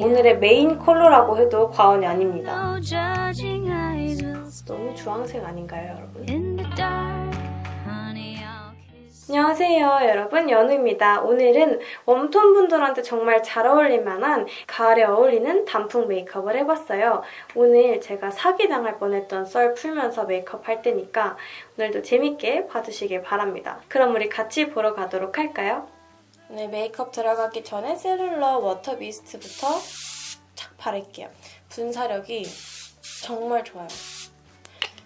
오늘의 메인 컬러라고 해도 과언이 아닙니다. 너무 주황색 아닌가요, 여러분? 안녕하세요 여러분 연우입니다. 오늘은 warm tone 분들한테 정말 잘 어울릴 만한 가을에 어울리는 단풍 메이크업을 해봤어요. 오늘 제가 사기당할 뻔했던 썰 풀면서 메이크업 할 테니까 오늘도 재밌게 봐주시길 바랍니다. 그럼 우리 같이 보러 가도록 할까요? 오늘 메이크업 들어가기 전에 셀룰러 워터 미스트부터 착 바를게요. 분사력이 정말 좋아요.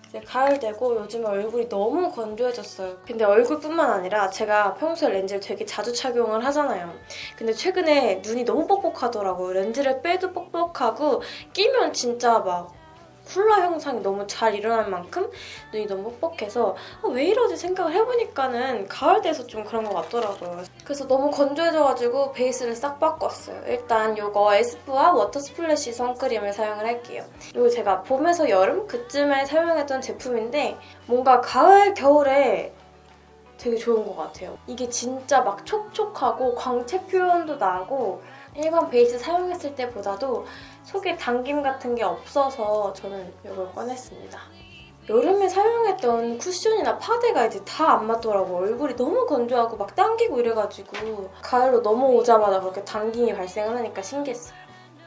이제 가을 되고 요즘에 얼굴이 너무 건조해졌어요. 근데 얼굴뿐만 아니라 제가 평소에 렌즈를 되게 자주 착용을 하잖아요. 근데 최근에 눈이 너무 뻑뻑하더라고요. 렌즈를 빼도 뻑뻑하고 끼면 진짜 막 훌라 현상이 너무 잘 일어날 만큼 눈이 너무 뻑뻑해서 아, 왜 이러지 생각을 해보니까는 가을 돼서 좀 그런 것 같더라고요. 그래서 너무 건조해져가지고 베이스를 싹 바꿨어요. 일단 이거 에스쁘아 워터 스플래시 선크림을 사용을 할게요. 이거 제가 봄에서 여름 그쯤에 사용했던 제품인데 뭔가 가을, 겨울에 되게 좋은 것 같아요. 이게 진짜 막 촉촉하고 광채 표현도 나고 일반 베이스 사용했을 때보다도 속에 당김 같은 게 없어서 저는 이걸 꺼냈습니다. 여름에 사용했던 쿠션이나 파데가 이제 다 안 맞더라고. 얼굴이 너무 건조하고 막 당기고 이래가지고 가을로 넘어오자마자 그렇게 당김이 발생을 하니까 신기했어요.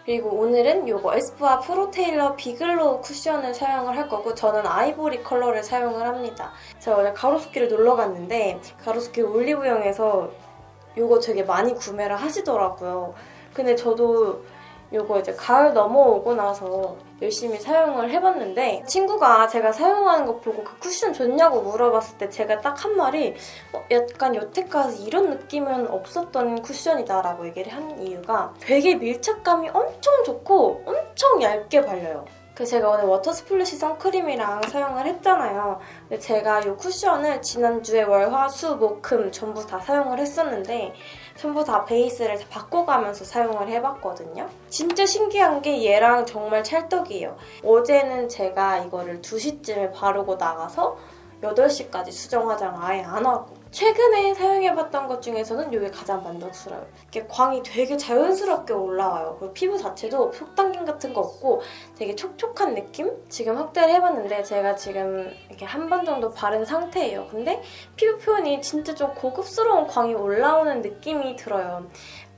그리고 오늘은 이거 에스쁘아 프로테일러 비글로우 쿠션을 사용을 할 거고 저는 아이보리 컬러를 사용을 합니다. 제가 어제 가로수길을 놀러 갔는데 가로수길 올리브영에서 이거 되게 많이 구매를 하시더라고요. 근데 저도 이거 이제 가을 넘어오고 나서 열심히 사용을 해봤는데 친구가 제가 사용하는 거 보고 그 쿠션 좋냐고 물어봤을 때 제가 딱 한 말이 어, 약간 여태까지 이런 느낌은 없었던 쿠션이다 라고 얘기를 한 이유가 되게 밀착감이 엄청 좋고 엄청 얇게 발려요. 그래서 제가 오늘 워터 스플래시 선크림이랑 사용을 했잖아요. 근데 제가 이 쿠션을 지난주에 월, 화, 수, 목, 금 전부 다 사용을 했었는데 전부 다 베이스를 다 바꿔가면서 사용을 해봤거든요. 진짜 신기한 게 얘랑 정말 찰떡이에요. 어제는 제가 이거를 2시쯤에 바르고 나가서 8시까지 수정 화장 아예 안 하고 최근에 사용해봤던 것 중에서는 이게 가장 만족스러워요. 이게 광이 되게 자연스럽게 올라와요. 그리고 피부 자체도 속당김 같은 거 없고 되게 촉촉한 느낌? 지금 확대를 해봤는데 제가 지금 이렇게 한 번 정도 바른 상태예요. 근데 피부 표현이 진짜 좀 고급스러운 광이 올라오는 느낌이 들어요.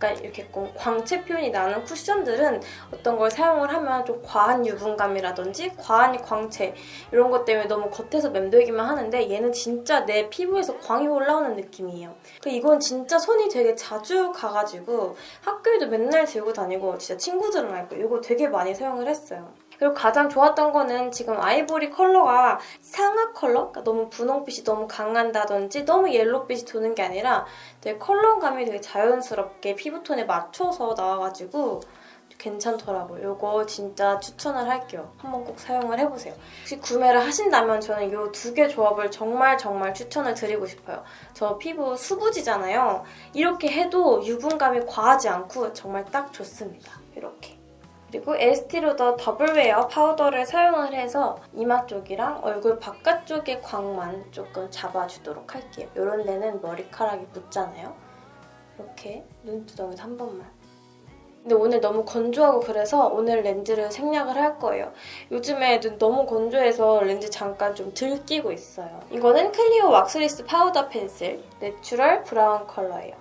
약간 이렇게 좀 광채 표현이 나는 쿠션들은 어떤 걸 사용을 하면 좀 과한 유분감이라든지 과한 광채 이런 것 때문에 너무 겉에서 맴돌기만 하는데 얘는 진짜 내 피부에서 광이 올라오는 느낌이에요. 그리고 이건 진짜 손이 되게 자주 가가지고 학교에도 맨날 들고 다니고 진짜 친구들은 알고 이거 되게 많이 사용을 했어요. 그리고 가장 좋았던 거는 지금 아이보리 컬러가 상아 컬러? 그러니까 너무 분홍빛이 너무 강한다든지 너무 옐로빛이 도는 게 아니라 되게 컬러감이 되게 자연스럽게 피부톤에 맞춰서 나와가지고 괜찮더라고요. 이거 진짜 추천을 할게요. 한번 꼭 사용을 해보세요. 혹시 구매를 하신다면 저는 이 두 개 조합을 정말 정말 추천을 드리고 싶어요. 저 피부 수부지잖아요. 이렇게 해도 유분감이 과하지 않고 정말 딱 좋습니다. 이렇게. 그리고 에스티로더 더블웨어 파우더를 사용을 해서 이마 쪽이랑 얼굴 바깥쪽의 광만 조금 잡아주도록 할게요. 이런 데는 머리카락이 묻잖아요. 이렇게 눈두덩이에서 한 번만. 근데 오늘 너무 건조하고 그래서 오늘 렌즈를 생략을 할 거예요. 요즘에 눈 너무 건조해서 렌즈 잠깐 좀 덜 끼고 있어요. 이거는 클리오 왁스리스 파우더 펜슬 내추럴 브라운 컬러예요.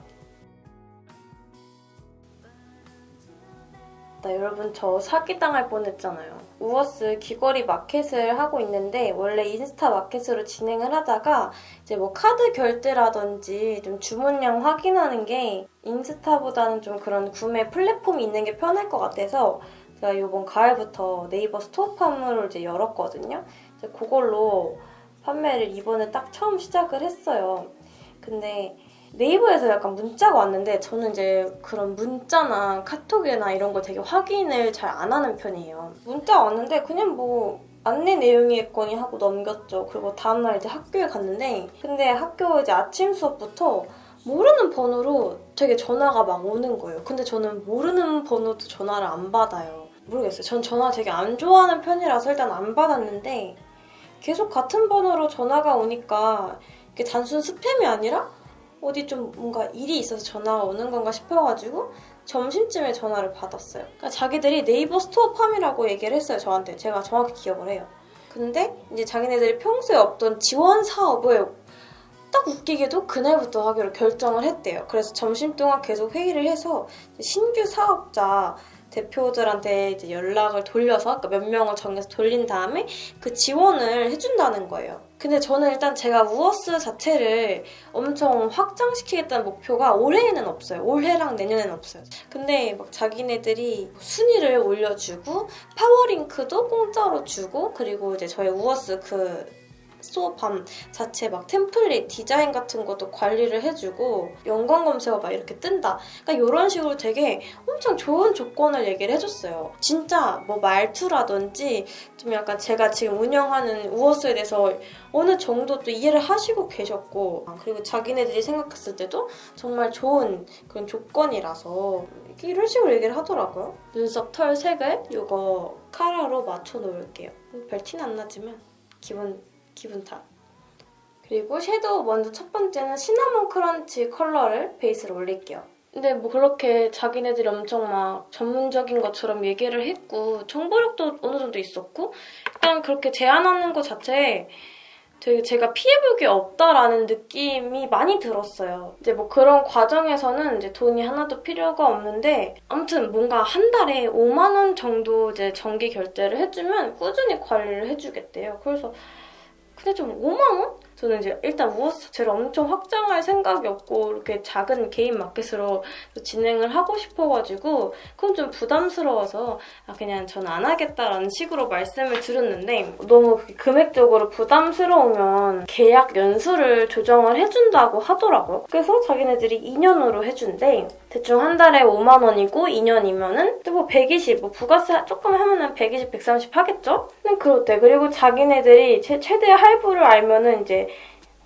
나 여러분 저 사기당할 뻔했잖아요. 우어스 귀걸이 마켓을 하고 있는데 원래 인스타 마켓으로 진행을 하다가 이제 뭐 카드 결제라든지 좀 주문량 확인하는 게 인스타보다는 좀 그런 구매 플랫폼이 있는 게 편할 것 같아서 제가 이번 가을부터 네이버 스토어팜으로 이제 열었거든요. 이제 그걸로 판매를 이번에 딱 처음 시작을 했어요. 근데 네이버에서 약간 문자가 왔는데 저는 이제 그런 문자나 카톡이나 이런 거 되게 확인을 잘 안 하는 편이에요. 문자 왔는데 그냥 뭐 안내 내용이겠거니 하고 넘겼죠. 그리고 다음날 이제 학교에 갔는데 근데 학교 이제 아침 수업부터 모르는 번호로 되게 전화가 막 오는 거예요. 근데 저는 모르는 번호도 전화를 안 받아요. 모르겠어요. 전 전화 되게 안 좋아하는 편이라서 일단 안 받았는데 계속 같은 번호로 전화가 오니까 이게 단순 스팸이 아니라 어디 좀 뭔가 일이 있어서 전화가 오는 건가 싶어가지고 점심쯤에 전화를 받았어요. 그러니까 자기들이 네이버 스토어팜이라고 얘기를 했어요, 저한테. 제가 정확히 기억을 해요. 근데 이제 자기네들이 평소에 없던 지원 사업을 딱 웃기게도 그날부터 하기로 결정을 했대요. 그래서 점심 동안 계속 회의를 해서 신규 사업자 대표들한테 이제 연락을 돌려서 그러니까 몇 명을 정해서 돌린 다음에 그 지원을 해준다는 거예요. 근데 저는 일단 제가 우어스 자체를 엄청 확장시키겠다는 목표가 올해에는 없어요. 올해랑 내년에는 없어요. 근데 막 자기네들이 순위를 올려주고 파워링크도 공짜로 주고 그리고 이제 저희 우어스 그 스토어팜 자체 막 템플릿 디자인 같은 것도 관리를 해주고 연관 검색어 막 이렇게 뜬다. 그러니까 이런 식으로 되게 엄청 좋은 조건을 얘기를 해줬어요. 진짜 뭐 말투라든지 좀 약간 제가 지금 운영하는 우어스에 대해서 어느 정도 또 이해를 하시고 계셨고 그리고 자기네들이 생각했을 때도 정말 좋은 그런 조건이라서 이런 식으로 얘기를 하더라고요. 눈썹 털 색을 이거 카라로 맞춰 놓을게요. 별 티는 안 나지만 기분 기분 탓. 그리고 섀도우 먼저 첫 번째는 시나몬 크런치 컬러를 베이스로 올릴게요. 근데 뭐 그렇게 자기네들이 엄청 막 전문적인 것처럼 얘기를 했고 정보력도 어느 정도 있었고 일단 그렇게 제안하는 것 자체에 되게 제가 피해볼 게 없다라는 느낌이 많이 들었어요. 이제 뭐 그런 과정에서는 이제 돈이 하나도 필요가 없는데 아무튼 뭔가 한 달에 5만 원 정도 이제 정기 결제를 해주면 꾸준히 관리를 해주겠대요. 그래서 근데 좀 5만 원? 저는 이제 일단 우어스 자체를 엄청 확장할 생각이 없고 이렇게 작은 개인 마켓으로 진행을 하고 싶어가지고 그건 좀 부담스러워서 아, 그냥 전 안 하겠다라는 식으로 말씀을 드렸는데 너무 금액적으로 부담스러우면 계약 연수를 조정을 해준다고 하더라고요. 그래서 자기네들이 2년으로 해준대. 대충 한 달에 5만 원이고 2년이면은 또뭐 120, 뭐 부가세 조금 하면은 120, 130 하겠죠? 근데 그렇대. 그리고 자기네들이 최, 최대 할부를 알면은 이제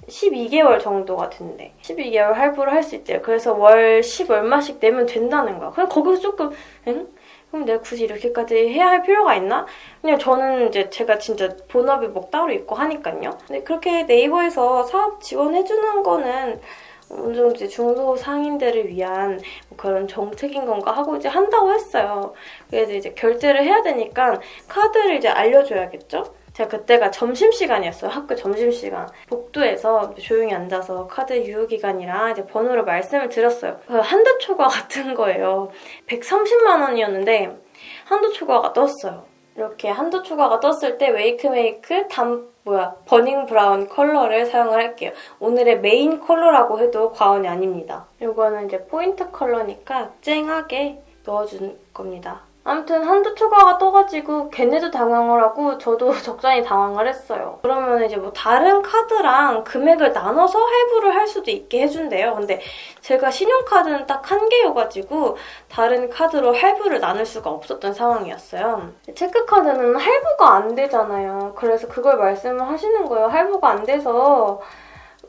12개월 정도가 된대. 12개월 할부를 할 수 있대요. 그래서 월 10 얼마씩 내면 된다는 거야. 그냥 거기서 조금, 응? 그럼 내가 굳이 이렇게까지 해야 할 필요가 있나? 그냥 저는 이제 제가 진짜 본업이 뭐 따로 있고 하니까요. 근데 그렇게 네이버에서 사업 지원해주는 거는 어느 정도 이제 중소상인들을 위한 뭐 그런 정책인 건가 하고 이제 한다고 했어요. 그래서 이제 결제를 해야 되니까 카드를 이제 알려줘야겠죠? 제가 그때가 점심시간이었어요. 학교 점심시간. 복도에서 조용히 앉아서 카드 유효기간이랑 이제 번호를 말씀을 드렸어요. 그 한도 초과 같은 거예요. 130만 원이었는데 한도 초과가 떴어요. 이렇게 한도 초과가 떴을 때 웨이크메이크 담 뭐야 버닝 브라운 컬러를 사용을 할게요. 오늘의 메인 컬러라고 해도 과언이 아닙니다. 이거는 이제 포인트 컬러니까 쨍하게 넣어준 겁니다. 아무튼 한도 초과가 떠가지고 걔네도 당황을 하고 저도 적잖이 당황을 했어요. 그러면 이제 뭐 다른 카드랑 금액을 나눠서 할부를 할 수도 있게 해준대요. 근데 제가 신용카드는 딱 한 개여가지고 다른 카드로 할부를 나눌 수가 없었던 상황이었어요. 체크카드는 할부가 안 되잖아요. 그래서 그걸 말씀을 하시는 거예요. 할부가 안 돼서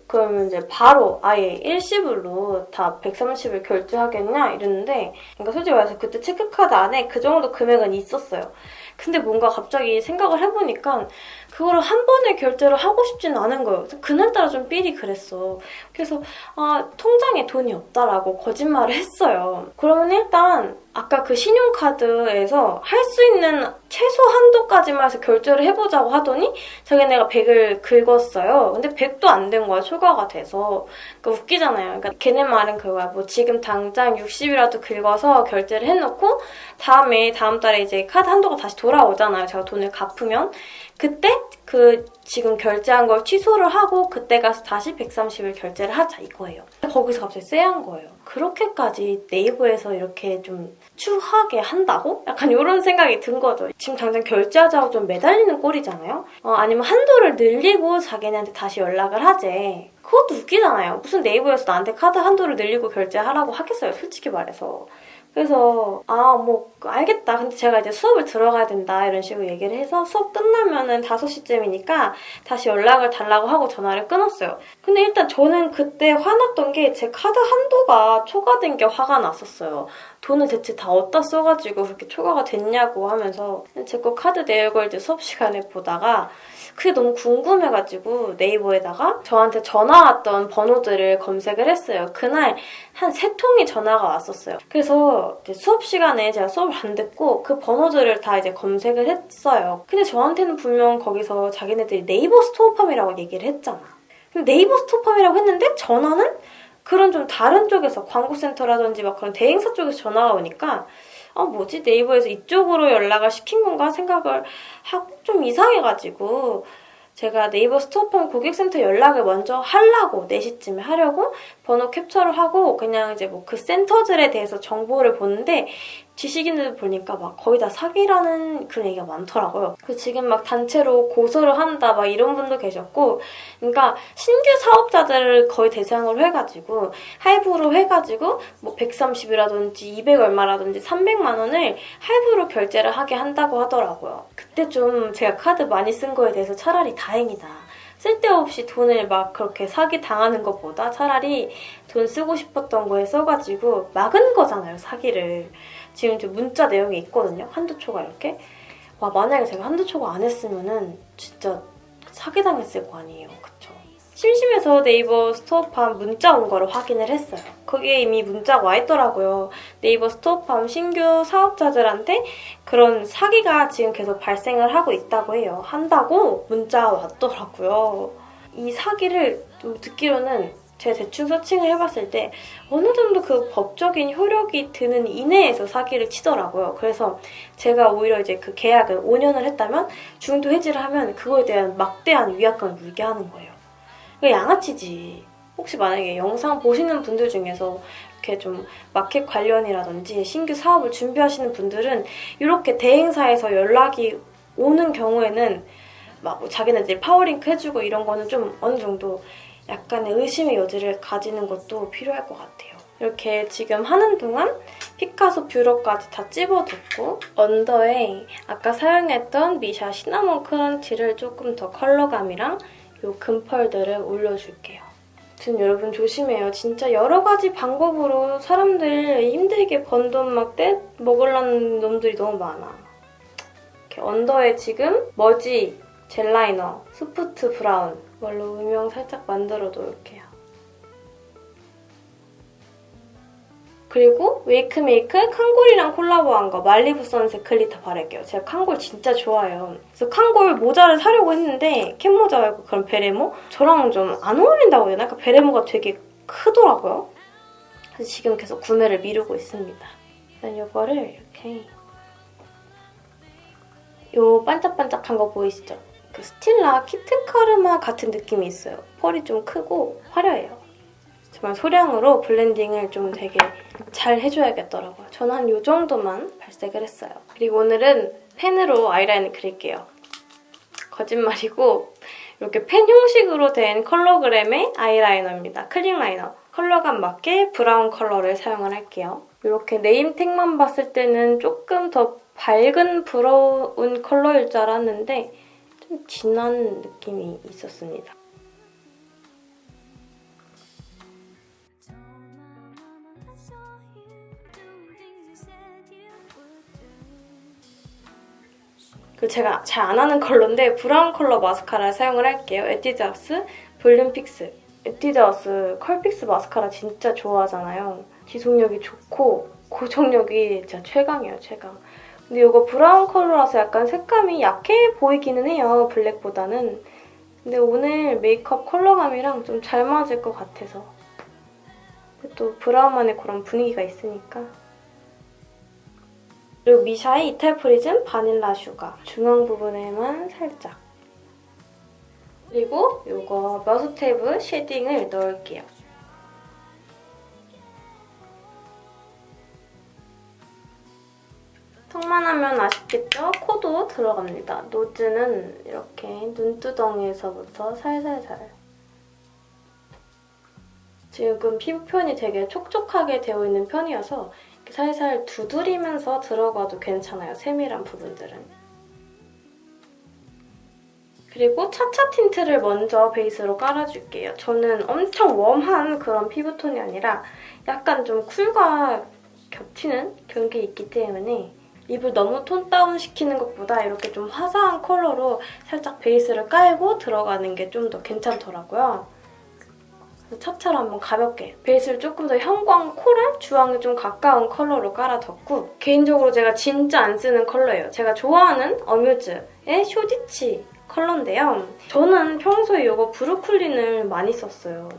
그러면 이제 바로 아예 일시불로 다 130을 결제하겠냐 이랬는데 그러니까 솔직히 말해서 그때 체크카드 안에 그 정도 금액은 있었어요. 근데 뭔가 갑자기 생각을 해보니까 그거를 한 번에 결제를 하고 싶지는 않은 거예요. 그날따라 좀 삘이 그랬어. 그래서 아 통장에 돈이 없다라고 거짓말을 했어요. 그러면 일단 아까 그 신용카드에서 할 수 있는 최소 한도까지만 해서 결제를 해보자고 하더니 자기네가 100을 긁었어요. 근데 100도 안 된 거야, 초과가 돼서. 그러니까 웃기잖아요. 그러니까 걔네 말은 그거야. 뭐 지금 당장 60이라도 긁어서 결제를 해놓고 다음에 다음 달에 이제 카드 한도가 다시 돌아오잖아요. 제가 돈을 갚으면. 그때 그 지금 결제한 걸 취소를 하고 그때 가서 다시 130을 결제를 하자 이거예요. 거기서 갑자기 쎄한 거예요. 그렇게까지 네이버에서 이렇게 좀 추하게 한다고? 약간 이런 생각이 든 거죠. 지금 당장 결제하자고 좀 매달리는 꼴이잖아요. 어, 아니면 한도를 늘리고 자기네한테 다시 연락을 하재. 그것도 웃기잖아요. 무슨 네이버에서 나한테 카드 한도를 늘리고 결제하라고 하겠어요. 솔직히 말해서. 그래서 아 뭐 알겠다. 근데 제가 이제 수업을 들어가야 된다 이런 식으로 얘기를 해서 수업 끝나면은 5시쯤이니까 다시 연락을 달라고 하고 전화를 끊었어요. 근데 일단 저는 그때 화났던 게 제 카드 한도가 초과된 게 화가 났었어요. 돈을 대체 다 어디다 써가지고 그렇게 초과가 됐냐고 하면서 제 거 카드 내역을 이제 수업 시간에 보다가 그게 너무 궁금해가지고 네이버에다가 저한테 전화 왔던 번호들을 검색을 했어요. 그날 한 세 통이 전화가 왔었어요. 그래서 이제 수업 시간에 제가 수업을 안 듣고 그 번호들을 다 이제 검색을 했어요. 근데 저한테는 분명 거기서 자기네들이 네이버 스토어팜이라고 얘기를 했잖아. 네이버 스토어팜이라고 했는데 전화는 그런 좀 다른 쪽에서 광고센터라든지 막 그런 대행사 쪽에서 전화가 오니까 아 뭐지? 네이버에서 이쪽으로 연락을 시킨 건가 생각을 하고 좀 이상해가지고 제가 네이버 스토어팜 고객센터 연락을 먼저 하려고 4시쯤에 하려고 번호 캡처를 하고 그냥 이제 뭐 그 센터들에 대해서 정보를 보는데 지식인들 보니까 막 거의 다 사기라는 그런 얘기가 많더라고요. 그 지금 막 단체로 고소를 한다 막 이런 분도 계셨고 그러니까 신규 사업자들을 거의 대상으로 해가지고 할부로 해가지고 뭐 130이라든지 200 얼마라든지 300만 원을 할부로 결제를 하게 한다고 하더라고요. 그때 좀 제가 카드 많이 쓴 거에 대해서 차라리 다행이다. 쓸데없이 돈을 막 그렇게 사기 당하는 것보다 차라리 돈 쓰고 싶었던 거에 써가지고 막은 거잖아요, 사기를. 지금 저 문자 내용이 있거든요, 한두 초가 이렇게. 와, 만약에 제가 한두 초가 안 했으면은 진짜 사기당했을 거 아니에요, 그쵸? 심심해서 네이버 스토어팜 문자 온 거를 확인을 했어요. 거기에 이미 문자가 와 있더라고요. 네이버 스토어팜 신규 사업자들한테 그런 사기가 지금 계속 발생을 하고 있다고 해요. 한다고 문자 왔더라고요. 이 사기를 좀 듣기로는 제가 대충 searching을 해봤을 때 어느 정도 그 법적인 효력이 드는 이내에서 사기를 치더라고요. 그래서 제가 오히려 이제 그 계약을 5년을 했다면 중도 해지를 하면 그거에 대한 막대한 위약금을 물게 하는 거예요. 이거 양아치지. 혹시 만약에 영상 보시는 분들 중에서 이렇게 좀 마켓 관련이라든지 신규 사업을 준비하시는 분들은 이렇게 대행사에서 연락이 오는 경우에는 막 뭐 자기네들이 파워링크 해주고 이런 거는 좀 어느 정도 약간의 의심의 여지를 가지는 것도 필요할 것 같아요. 이렇게 지금 하는 동안 피카소 뷰러까지 다 찝어뒀고 under에 아까 사용했던 미샤 Cinnamon Crunch를 조금 더 컬러감이랑 이 금펄들을 올려줄게요. 지금 여러분 조심해요. 진짜 여러 가지 방법으로 사람들 힘들게 번 돈 막 떼 먹으려는 놈들이 너무 많아. 이렇게 under에 지금 머지 gel liner, soft brown 이걸로 음영 살짝 만들어 놓을게요. 그리고 웨이크메이크 캉골이랑 콜라보한 거 Malibu Sunset Glitter 바를게요. 제가 캉골 진짜 좋아해요. 그래서 캉골 모자를 사려고 했는데 캡모자 말고 그런 베레모? 저랑 좀 안 어울린다고 해야 되나? 그러니까 베레모가 되게 크더라고요. 그래서 지금 계속 구매를 미루고 있습니다. 일단 이거를 이렇게 요 반짝반짝한 거 보이시죠? 그 스틸라 Kitten Karma 같은 느낌이 있어요. 펄이 좀 크고 화려해요. 정말 소량으로 블렌딩을 좀 되게 잘 해줘야겠더라고요. 저는 한 이 정도만 발색을 했어요. 그리고 오늘은 펜으로 아이라인을 그릴게요. 거짓말이고 이렇게 펜 형식으로 된 컬러그램의 아이라이너입니다. click liner. 컬러감 맞게 브라운 컬러를 사용을 할게요. 이렇게 name tag만 봤을 때는 조금 더 밝은 브라운 컬러일 줄 알았는데 좀 진한 느낌이 있었습니다. 그 제가 잘 안 하는 컬러인데 브라운 컬러 마스카라 사용을 할게요. 에뛰드하우스 Volume Fix. 에뛰드하우스 Curl Fix 마스카라 진짜 좋아하잖아요. 지속력이 좋고 고정력이 진짜 최강이에요, 최강. 근데 이거 브라운 컬러라서 약간 색감이 약해 보이기는 해요, 블랙보다는. 근데 오늘 메이크업 컬러감이랑 좀 잘 맞을 것 같아서. 또 브라운만의 그런 분위기가 있으니까. 그리고 미샤의 Ital Prism Vanilla Sugar 중앙 부분에만 살짝 그리고 이거 머스테브 shading을 넣을게요. 턱만 하면 아쉽겠죠? 코도 들어갑니다. nose는 이렇게 눈두덩이에서부터 살살살 지금 피부 표현이 되게 촉촉하게 되어 있는 편이어서 살살 두드리면서 들어가도 괜찮아요. 세밀한 부분들은. 그리고 차차 틴트를 먼저 베이스로 깔아줄게요. 저는 엄청 warm한 그런 피부톤이 아니라 약간 좀 cool과 겹치는 그런 게 있기 때문에 입을 너무 tone down 시키는 것보다 이렇게 좀 화사한 컬러로 살짝 베이스를 깔고 들어가는 게 좀 더 괜찮더라고요. 차차로 한번 가볍게 베이스를 조금 더 형광 coral 주황에 좀 가까운 컬러로 깔아뒀고 개인적으로 제가 진짜 안 쓰는 컬러예요. 제가 좋아하는 어뮤즈의 쇼디치 컬러인데요. 저는 평소에 이거 브루클린을 많이 썼어요.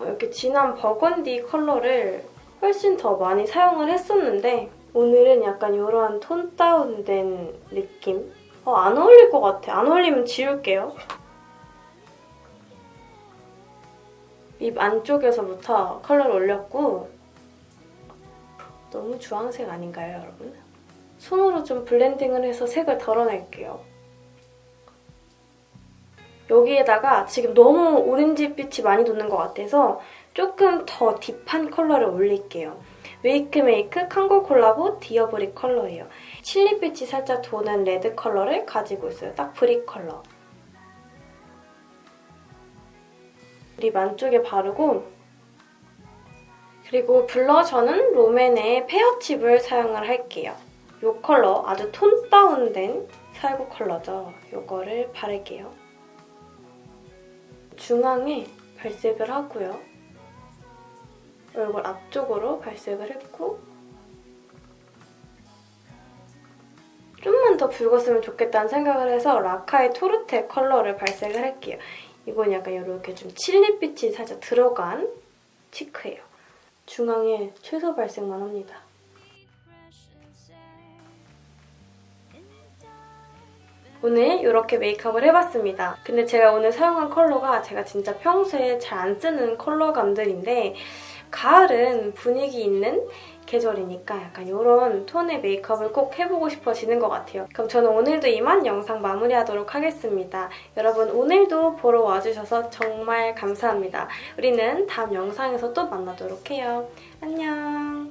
이렇게 진한 버건디 컬러를 훨씬 더 많이 사용을 했었는데 오늘은 약간 이런 tone down된 느낌? 어, 안 어울릴 것 같아. 안 어울리면 지울게요. 입 안쪽에서부터 컬러를 올렸고 너무 주황색 아닌가요, 여러분? 손으로 좀 블렌딩을 해서 색을 덜어낼게요. 여기에다가 지금 너무 오렌지빛이 많이 도는 것 같아서 조금 더 deep한 컬러를 올릴게요. 웨이크메이크 캉골 콜라보 Dear Brick 컬러예요. 칠리빛이 살짝 도는 레드 컬러를 가지고 있어요. 딱 brick 컬러. lip 안쪽에 바르고 그리고 블러셔는 롬앤의 Pear Chip을 사용을 할게요. 이 컬러 아주 tone down된 살구 컬러죠. 이거를 바를게요. 중앙에 발색을 하고요. 얼굴 앞쪽으로 발색을 했고 좀만 더 붉었으면 좋겠다는 생각을 해서 라카의 토르테 컬러를 발색을 할게요. 이건 약간 이렇게 좀 칠리빛이 살짝 들어간 치크예요. 중앙에 최소 발색만 합니다. 오늘 이렇게 메이크업을 해봤습니다. 근데 제가 오늘 사용한 컬러가 제가 진짜 평소에 잘 안 쓰는 컬러감들인데 가을은 분위기 있는 계절이니까 약간 이런 톤의 메이크업을 꼭 해보고 싶어지는 것 같아요. 그럼 저는 오늘도 이만 영상 마무리하도록 하겠습니다. 여러분 오늘도 보러 와주셔서 정말 감사합니다. 우리는 다음 영상에서 또 만나도록 해요. 안녕!